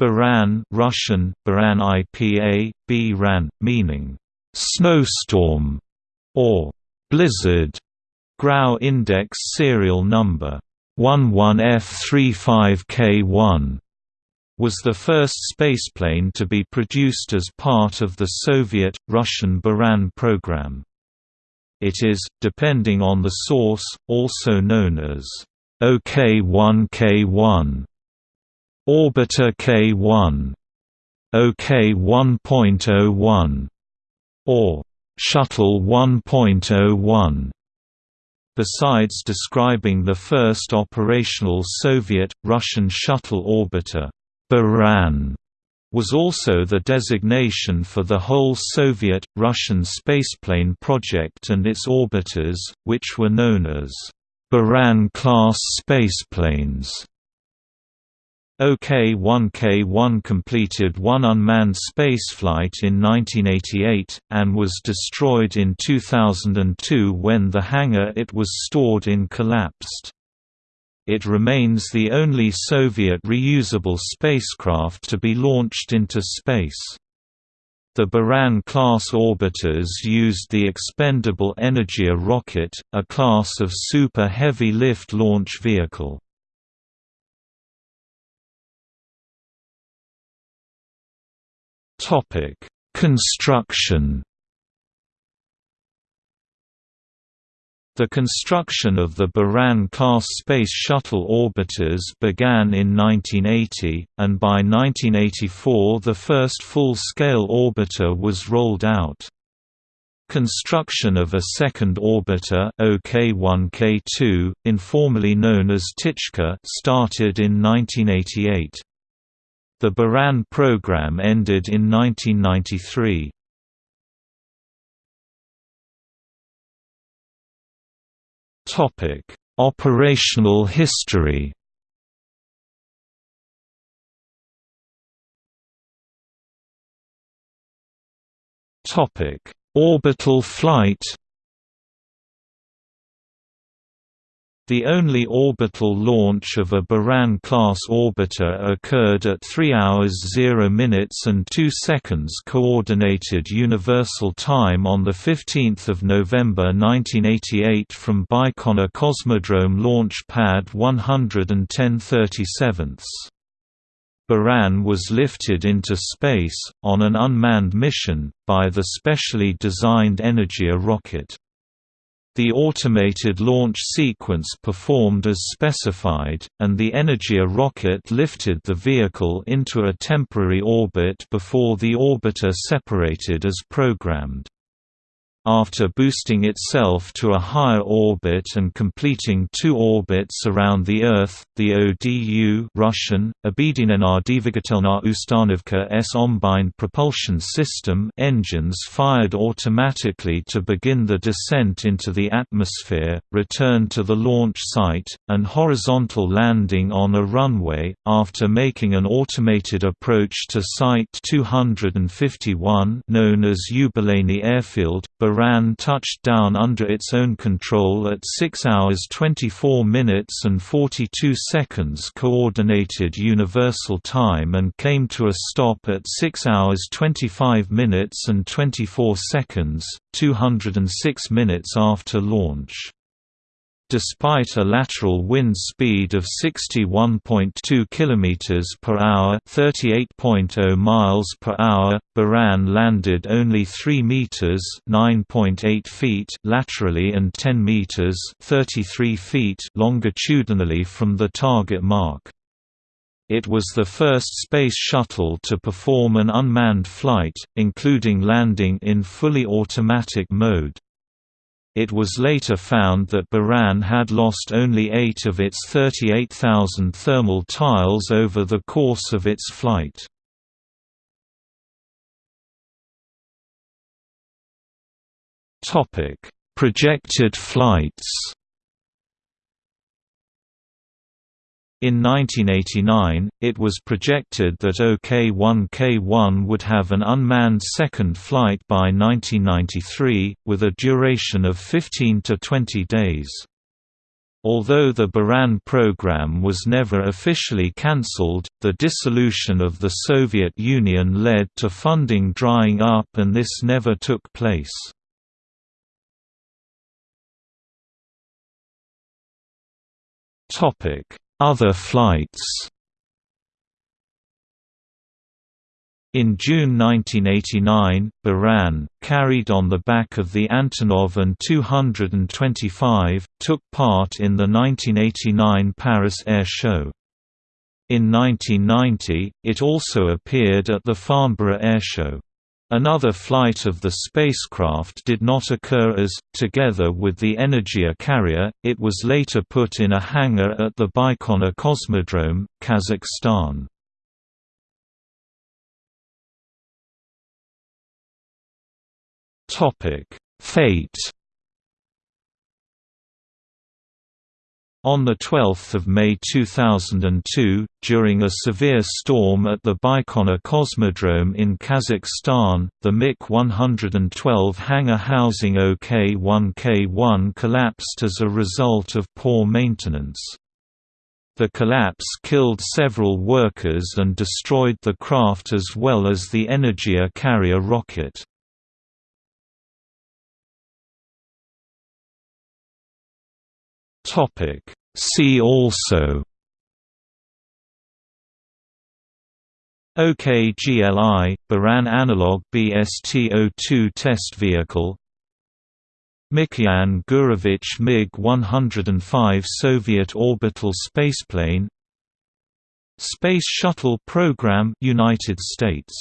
Buran Russian, Buran IPA, B-RAN, meaning, "...snowstorm", or "...blizzard", Grau Index serial number 11F35K1 was the first spaceplane to be produced as part of the Soviet-Russian Buran program. It is, depending on the source, also known as OK-1K1 Orbiter K1 OK 1.01 or Shuttle 1.01 Besides describing the first operational Soviet-Russian shuttle orbiter, Buran was also the designation for the whole Soviet-Russian spaceplane project and its orbiters, which were known as Buran-class spaceplanes. OK-1K-1 completed one unmanned spaceflight in 1988, and was destroyed in 2002 when the hangar it was stored in collapsed. It remains the only Soviet reusable spacecraft to be launched into space. The Buran-class orbiters used the expendable Energia rocket, a class of super heavy lift launch vehicle. Topic: Construction. The construction of the Buran-class Space Shuttle orbiters began in 1980, and by 1984 the first full-scale orbiter was rolled out. Construction of a second orbiter OK-1K2, informally known as Ptichka started in 1988. The Buran program ended in 1993. Topic: Operational history. Topic: Orbital flight The only orbital launch of a Buran-class orbiter occurred at 3 hours 0 minutes and 2 seconds Coordinated Universal Time on 15 November 1988 from Baikonur Cosmodrome Launch Pad 11037. Buran was lifted into space, on an unmanned mission, by the specially designed Energia rocket. The automated launch sequence performed as specified, and the Energia rocket lifted the vehicle into a temporary orbit before the orbiter separated as programmed. After boosting itself to a higher orbit and completing two orbits around the Earth, the ODU Russian, Obedinena Ustanovka S Ombine propulsion system engines fired automatically to begin the descent into the atmosphere, return to the launch site, and horizontal landing on a runway, after making an automated approach to Site 251 known as Yubileyny Airfield, Buran touched down under its own control at 6 hours 24 minutes and 42 seconds Coordinated Universal Time and came to a stop at 6 hours 25 minutes and 24 seconds, 206 minutes after launch. Despite a lateral wind speed of 61.2 km per hour, 38.0 miles per hour, Buran landed only 3 meters, 9.8 feet laterally and 10 meters, 33 feet longitudinally from the target mark. It was the first space shuttle to perform an unmanned flight, including landing in fully automatic mode. It was later found that Buran had lost only 8 of its 38,000 thermal tiles over the course of its flight. Projected flights In 1989, it was projected that OK-1K1 would have an unmanned second flight by 1993, with a duration of 15 to 20 days. Although the Buran program was never officially cancelled, the dissolution of the Soviet Union led to funding drying up and this never took place. Other flights In June 1989, Buran, carried on the back of the Antonov An-225, took part in the 1989 Paris Air Show. In 1990, it also appeared at the Farnborough Air Show. Another flight of the spacecraft did not occur as, together with the Energia carrier, it was later put in a hangar at the Baikonur Cosmodrome, Kazakhstan. Fate. On 12 May 2002, during a severe storm at the Baikonur Cosmodrome in Kazakhstan, the MIK-112 hangar housing OK-1K1 collapsed as a result of poor maintenance. The collapse killed several workers and destroyed the craft as well as the Energia carrier rocket. Topic. See also OKGLI, Buran Analog BST-02 test vehicle Mikoyan Gurevich MiG-105 Soviet orbital spaceplane Space Shuttle Program United States